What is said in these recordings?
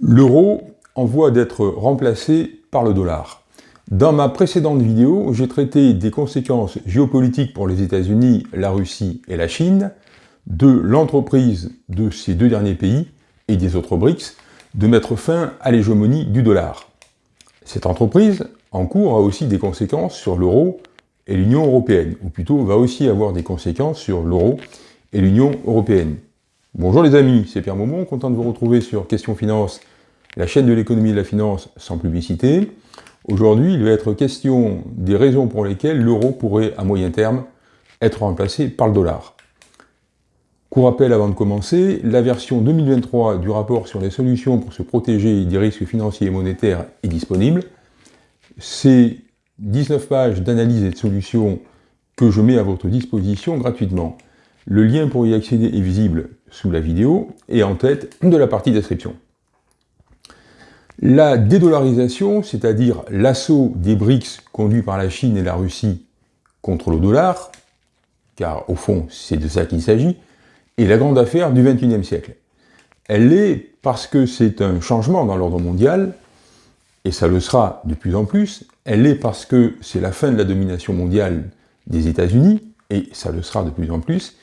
L'euro en voie d'être remplacé par le dollar. Dans ma précédente vidéo, j'ai traité des conséquences géopolitiques pour les États-Unis, la Russie et la Chine, de l'entreprise de ces deux derniers pays et des autres BRICS de mettre fin à l'hégémonie du dollar. Cette entreprise, en cours, a aussi des conséquences sur l'euro et l'Union européenne, ou plutôt va aussi avoir des conséquences sur l'euro et l'Union européenne. Bonjour les amis, c'est Pierre Maumont, content de vous retrouver sur Question Finance, la chaîne de l'économie et de la finance sans publicité. Aujourd'hui, il va être question des raisons pour lesquelles l'euro pourrait, à moyen terme, être remplacé par le dollar. Pour rappel avant de commencer, la version 2023 du rapport sur les solutions pour se protéger des risques financiers et monétaires est disponible. C'est 19 pages d'analyse et de solutions que je mets à votre disposition gratuitement. Le lien pour y accéder est visible sous la vidéo et en tête de la partie description. La dédollarisation, c'est-à-dire l'assaut des BRICS conduit par la Chine et la Russie contre le dollar, car au fond c'est de ça qu'il s'agit, est la grande affaire du XXIe siècle. Elle l'est parce que c'est un changement dans l'ordre mondial, et ça le sera de plus en plus, elle l'est parce que c'est la fin de la domination mondiale des États-Unis, et ça le sera de plus en plus,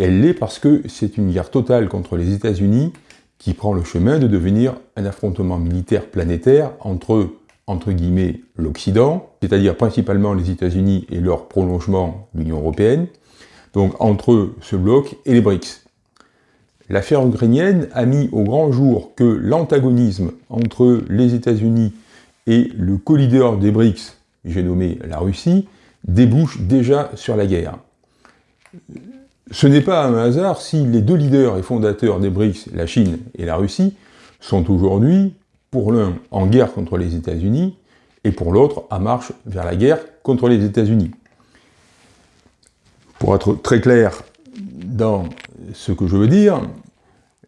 elle l'est parce que c'est une guerre totale contre les États-Unis qui prend le chemin de devenir un affrontement militaire planétaire entre, entre guillemets, l'Occident, c'est-à-dire principalement les États-Unis et leur prolongement, l'Union Européenne, donc entre ce bloc et les BRICS. L'affaire ukrainienne a mis au grand jour que l'antagonisme entre les États-Unis et le co-leader des BRICS, j'ai nommé la Russie, débouche déjà sur la guerre. Ce n'est pas un hasard si les deux leaders et fondateurs des BRICS, la Chine et la Russie, sont aujourd'hui, pour l'un, en guerre contre les États-Unis, et pour l'autre, en marche vers la guerre contre les États-Unis. Pour être très clair dans ce que je veux dire,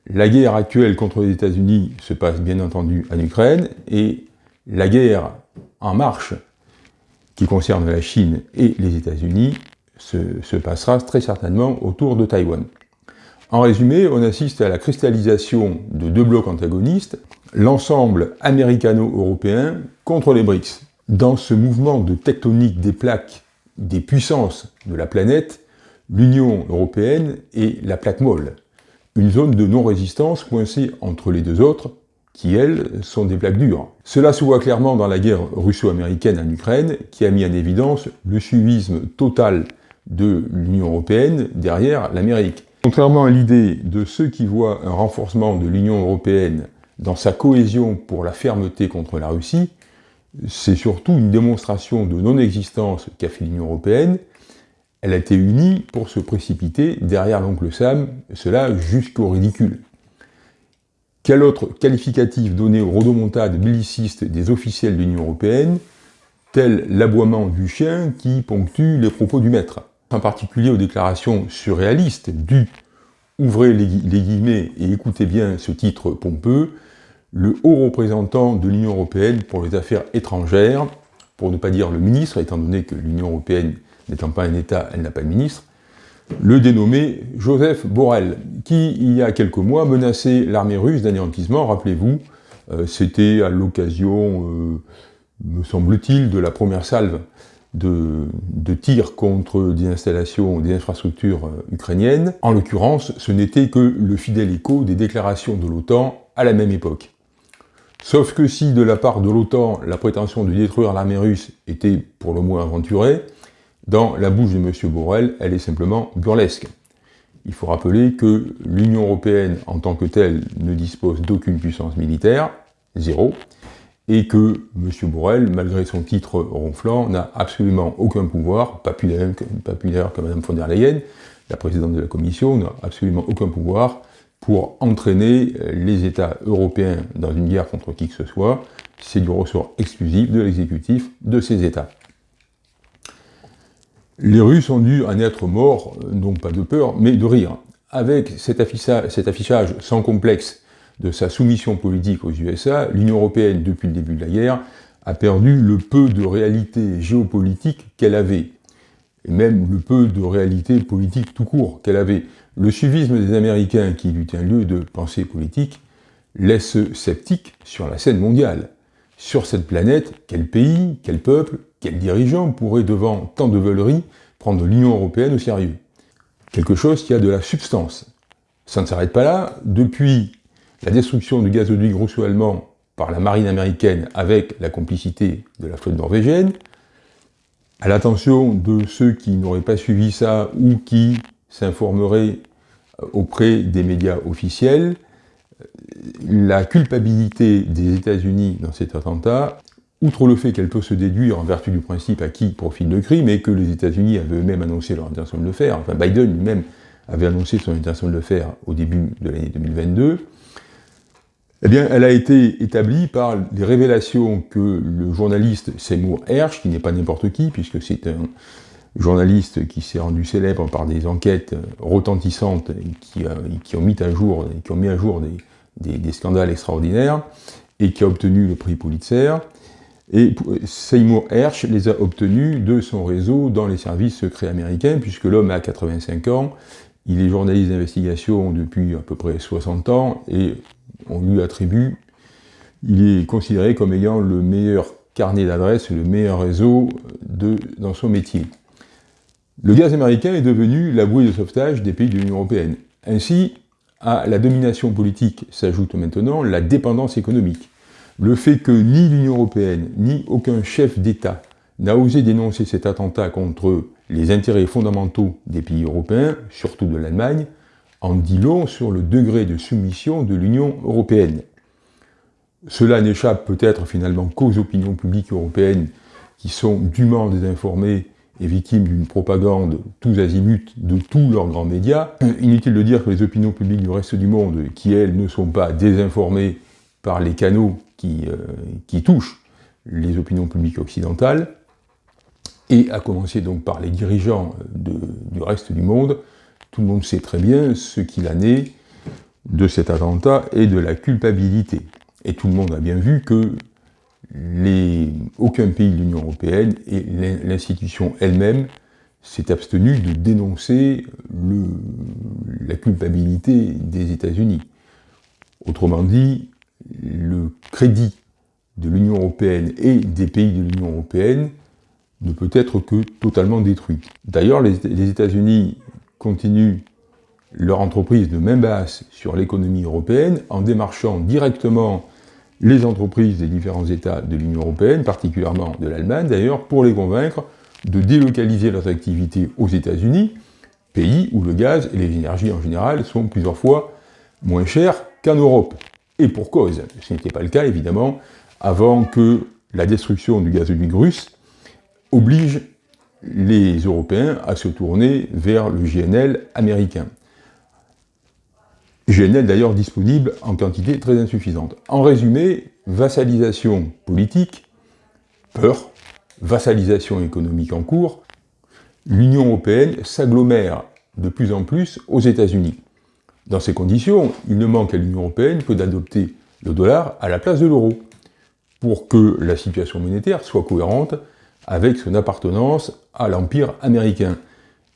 la guerre actuelle contre les États-Unis se passe bien entendu en Ukraine, et la guerre en marche qui concerne la Chine et les États-Unis se, passera très certainement autour de Taïwan. En résumé, on assiste à la cristallisation de deux blocs antagonistes, l'ensemble américano-européen contre les BRICS. Dans ce mouvement de tectonique des plaques des puissances de la planète, l'Union européenne est la plaque molle, une zone de non-résistance coincée entre les deux autres, qui, elles, sont des plaques dures. Cela se voit clairement dans la guerre russo-américaine en Ukraine, qui a mis en évidence le suivisme total de l'Union européenne derrière l'Amérique. Contrairement à l'idée de ceux qui voient un renforcement de l'Union européenne dans sa cohésion pour la fermeté contre la Russie, c'est surtout une démonstration de non-existence qu'a fait l'Union européenne. Elle a été unie pour se précipiter derrière l'oncle Sam, cela jusqu'au ridicule. Quel autre qualificatif donné aux rodomontades bellicistes des officiels de l'Union européenne, tel l'aboiement du chien qui ponctue les propos du maître en particulier aux déclarations surréalistes du, ouvrez les, guillemets et écoutez bien ce titre pompeux, le haut représentant de l'Union européenne pour les affaires étrangères, pour ne pas dire le ministre, étant donné que l'Union européenne n'étant pas un État, elle n'a pas de ministre, le dénommé Joseph Borrell, qui, il y a quelques mois, menaçait l'armée russe d'anéantissement, rappelez-vous, euh, c'était à l'occasion, euh, me semble-t-il, de la première salve de, tirs contre des installations, des infrastructures euh, ukrainiennes. En l'occurrence, ce n'était que le fidèle écho des déclarations de l'OTAN à la même époque. Sauf que si de la part de l'OTAN, la prétention de détruire l'armée russe était pour le moins aventurée, dans la bouche de M. Borrell, elle est simplement burlesque. Il faut rappeler que l'Union européenne, en tant que telle, ne dispose d'aucune puissance militaire, zéro, et que M. Borrell, malgré son titre ronflant, n'a absolument aucun pouvoir, pas plus d'ailleurs que Mme von der Leyen, la présidente de la Commission, n'a absolument aucun pouvoir pour entraîner les États européens dans une guerre contre qui que ce soit, c'est du ressort exclusif de l'exécutif de ces États. Les Russes ont dû en être morts, non pas de peur, mais de rire. Avec cet affichage sans complexe de sa soumission politique aux USA, l'Union européenne, depuis le début de la guerre, a perdu le peu de réalité géopolitique qu'elle avait, et même le peu de réalité politique tout court qu'elle avait. Le suivisme des Américains, qui eut un lieu de pensée politique, laisse sceptique sur la scène mondiale. Sur cette planète, quel pays, quel peuple, quel dirigeant pourrait, devant tant de veuleries, prendre l'Union européenne au sérieux? Quelque chose qui a de la substance. Ça ne s'arrête pas là. Depuis la destruction du gazoduc russo-allemand par la marine américaine avec la complicité de la flotte norvégienne, à l'attention de ceux qui n'auraient pas suivi ça ou qui s'informeraient auprès des médias officiels, la culpabilité des États-Unis dans cet attentat, outre le fait qu'elle peut se déduire en vertu du principe à qui profite le crime, et que les États-Unis avaient eux-mêmes annoncé leur intention de le faire, enfin Biden lui-même avait annoncé son intention de le faire au début de l'année 2022, eh bien, elle a été établie par les révélations que le journaliste Seymour Hersh, qui n'est pas n'importe qui, puisque c'est un journaliste qui s'est rendu célèbre par des enquêtes retentissantes qui, euh, qui, ont mis à jour, qui ont mis à jour des, des, scandales extraordinaires, et qui a obtenu le prix Pulitzer. Et Seymour Hersh les a obtenus de son réseau dans les services secrets américains, puisque l'homme a 85 ans, il est journaliste d'investigation depuis à peu près 60 ans, et on lui attribue, il est considéré comme ayant le meilleur carnet d'adresses, le meilleur réseau de, dans son métier. Le gaz américain est devenu la bouée de sauvetage des pays de l'Union européenne. Ainsi, à la domination politique s'ajoute maintenant la dépendance économique. Le fait que ni l'Union européenne, ni aucun chef d'État n'a osé dénoncer cet attentat contre les intérêts fondamentaux des pays européens, surtout de l'Allemagne, en dit long sur le degré de soumission de l'Union européenne. Cela n'échappe peut-être finalement qu'aux opinions publiques européennes qui sont dûment désinformées et victimes d'une propagande tous azimuts de tous leurs grands médias. Inutile de dire que les opinions publiques du reste du monde, qui elles ne sont pas désinformées par les canaux qui, euh, touchent les opinions publiques occidentales, et à commencer donc par les dirigeants du reste du monde, tout le monde sait très bien ce qu'il en est de cet attentat et de la culpabilité. Et tout le monde a bien vu que aucun pays de l'Union européenne et l'institution elle-même s'est abstenu de dénoncer la culpabilité des États-Unis. Autrement dit, le crédit de l'Union européenne et des pays de l'Union européenne ne peut être que totalement détruit. D'ailleurs, les États-Unis continuent leur entreprise de main basse sur l'économie européenne en démarchant directement les entreprises des différents États de l'Union européenne, particulièrement de l'Allemagne d'ailleurs, pour les convaincre de délocaliser leurs activités aux États-Unis, pays où le gaz et les énergies en général sont plusieurs fois moins chers qu'en Europe. Et pour cause, ce n'était pas le cas évidemment avant que la destruction du gazoduc russe oblige les Européens à se tourner vers le GNL américain. GNL d'ailleurs disponible en quantité très insuffisante. En résumé, vassalisation politique, peur, vassalisation économique en cours, l'Union européenne s'agglomère de plus en plus aux États-Unis. Dans ces conditions, il ne manque à l'Union européenne que d'adopter le dollar à la place de l'euro, pour que la situation monétaire soit cohérente avec son appartenance à l'Empire américain.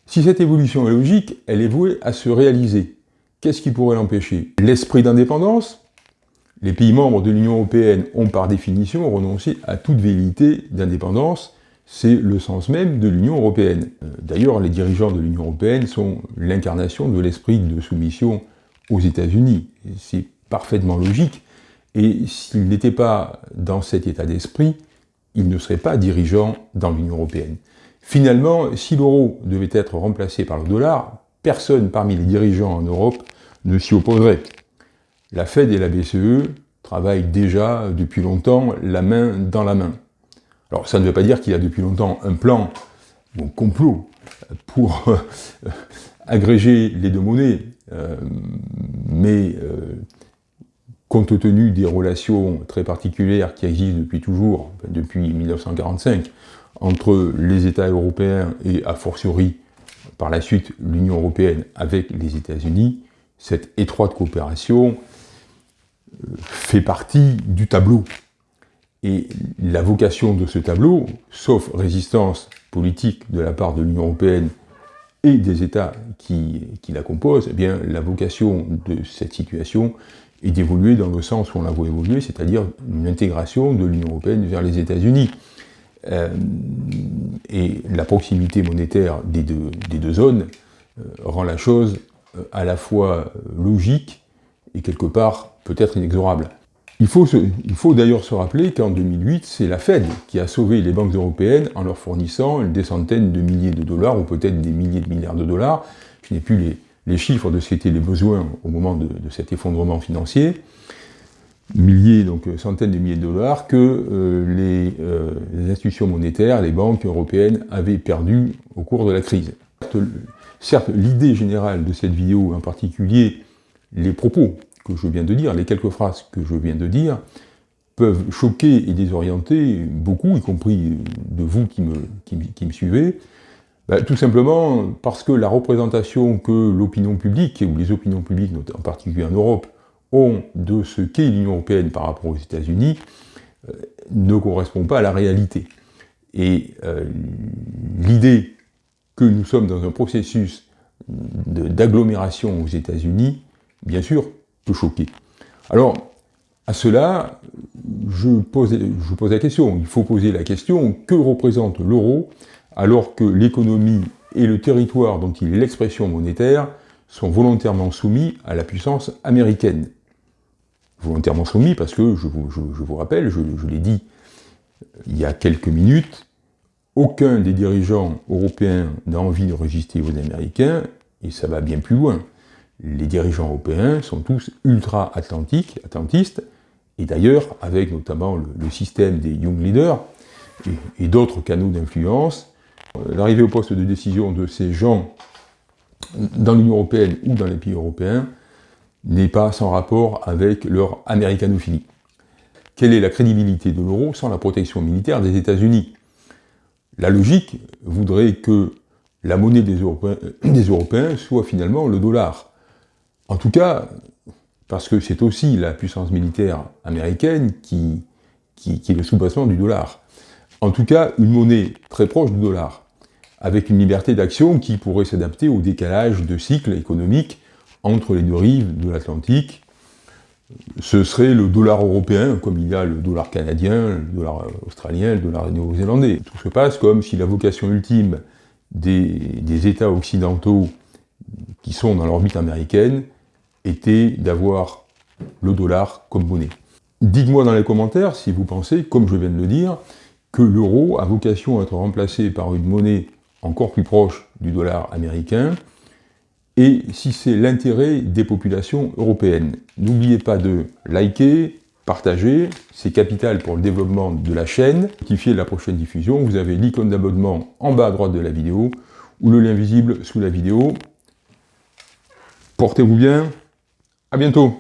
Si cette évolution est logique, elle est vouée à se réaliser. Qu'est-ce qui pourrait l'empêcher? L'esprit d'indépendance? Les pays membres de l'Union européenne ont par définition renoncé à toute velléité d'indépendance, c'est le sens même de l'Union européenne. Euh, d'ailleurs, les dirigeants de l'Union européenne sont l'incarnation de l'esprit de soumission aux États-Unis. C'est parfaitement logique, et s'ils n'étaient pas dans cet état d'esprit, ils ne seraient pas dirigeants dans l'Union européenne. Finalement, si l'euro devait être remplacé par le dollar, personne parmi les dirigeants en Europe ne s'y opposerait. La Fed et la BCE travaillent déjà depuis longtemps la main dans la main. Alors ça ne veut pas dire qu'il y a depuis longtemps un plan, un complot, pour agréger les deux monnaies, euh, mais euh, compte tenu des relations très particulières qui existent depuis toujours, depuis 1945, entre les États européens et a fortiori par la suite l'Union européenne avec les États-Unis, cette étroite coopération euh, fait partie du tableau. Et la vocation de ce tableau, sauf résistance politique de la part de l'Union européenne et des États qui, la composent, eh bien, la vocation de cette situation, et d'évoluer dans le sens où on la voit évoluer, c'est-à-dire une intégration de l'Union européenne vers les États-Unis. Euh, et la proximité monétaire des deux, zones euh, rend la chose euh, à la fois logique et quelque part peut-être inexorable. Il faut, faut d'ailleurs se rappeler qu'en 2008, c'est la Fed qui a sauvé les banques européennes en leur fournissant des centaines de milliers de dollars, ou peut-être des milliers de milliards de dollars. Je n'ai plus les, les, chiffres de ce qu'étaient les besoins au moment de, cet effondrement financier. Milliers, donc centaines de milliers de dollars que euh, les, euh, les, institutions monétaires, les banques européennes avaient perdu au cours de la crise. Certes, l'idée générale de cette vidéo, en particulier les propos que je viens de dire, les quelques phrases que je viens de dire, peuvent choquer et désorienter beaucoup, y compris de vous qui me suivez, ben, tout simplement parce que la représentation que l'opinion publique, ou les opinions publiques, en particulier en Europe, ont de ce qu'est l'Union Européenne par rapport aux États-Unis, euh, ne correspond pas à la réalité. Et euh, l'idée que nous sommes dans un processus d'agglomération aux États-Unis, bien sûr, peut choquer. Alors, à cela, je je pose la question, il faut poser la question, que représente l'euro alors que l'économie et le territoire dont il est l'expression monétaire sont volontairement soumis à la puissance américaine. Volontairement soumis parce que, je vous, rappelle, je, l'ai dit il y a quelques minutes, aucun des dirigeants européens n'a envie de résister aux Américains, et ça va bien plus loin. Les dirigeants européens sont tous ultra-atlantiques, atlantistes, et d'ailleurs, avec notamment le, système des Young Leaders et, d'autres canaux d'influence, l'arrivée au poste de décision de ces gens dans l'Union européenne ou dans les pays européens n'est pas sans rapport avec leur américanophilie. Quelle est la crédibilité de l'euro sans la protection militaire des États-Unis? La logique voudrait que la monnaie des Européens, des Européens soit finalement le dollar. En tout cas, parce que c'est aussi la puissance militaire américaine qui, qui, qui est le sous-bassement du dollar. En tout cas, une monnaie très proche du dollar, avec une liberté d'action qui pourrait s'adapter au décalage de cycle économique entre les deux rives de l'Atlantique. Ce serait le dollar européen, comme il y a le dollar canadien, le dollar australien, le dollar néo-zélandais. Tout se passe comme si la vocation ultime des, des États occidentaux qui sont dans l'orbite américaine était d'avoir le dollar comme monnaie. Dites-moi dans les commentaires si vous pensez, comme je viens de le dire, que l'euro a vocation à être remplacé par une monnaie encore plus proche du dollar américain, et si c'est l'intérêt des populations européennes. N'oubliez pas de liker, partager, c'est capital pour le développement de la chaîne. Notifier la prochaine diffusion, vous avez l'icône d'abonnement en bas à droite de la vidéo, ou le lien visible sous la vidéo. Portez-vous bien, à bientôt